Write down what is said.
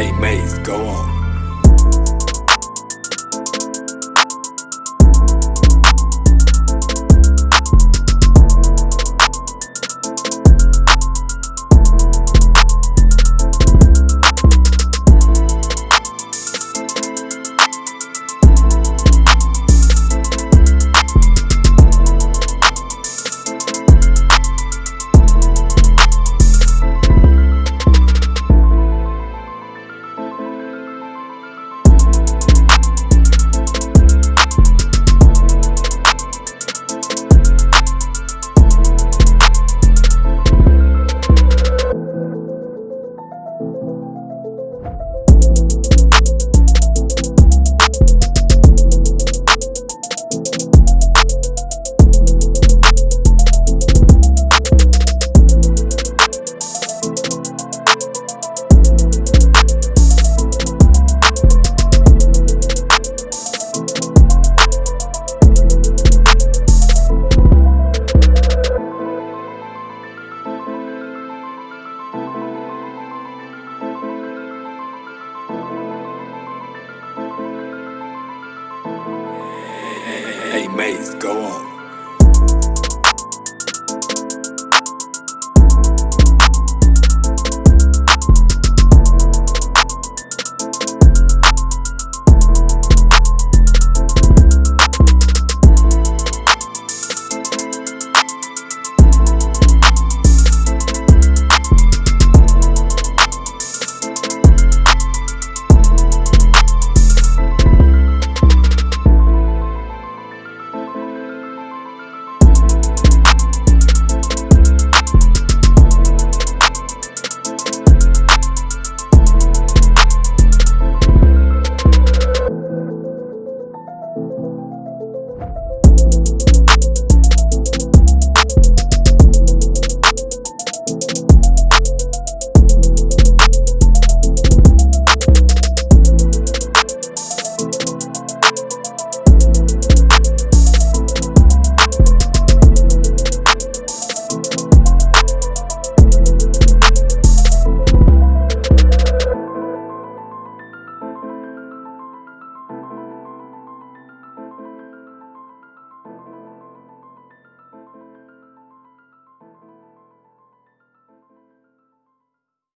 Hey Maze, go on. Hey, Maze, go on.